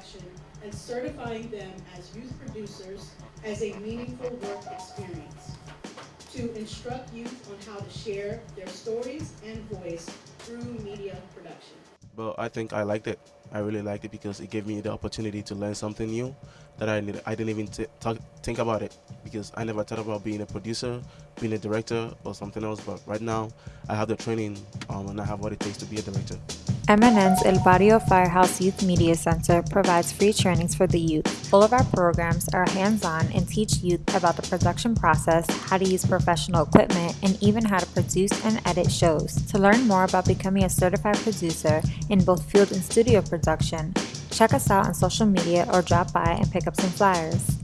production and certifying them as youth producers as a meaningful work experience. To instruct youth on how to share their stories and voice through media production. But I think I liked it. I really liked it because it gave me the opportunity to learn something new that I need, I didn't even talk, think about it because I never thought about being a producer, being a director, or something else. But right now, I have the training um, and I have what it takes to be a director. MNN's El Barrio Firehouse Youth Media Center provides free trainings for the youth. All of our programs are hands-on and teach youth about the production process, how to use professional equipment, and even how to produce and edit shows. To learn more about becoming a certified producer in both field and studio production, check us out on social media or drop by and pick up some flyers.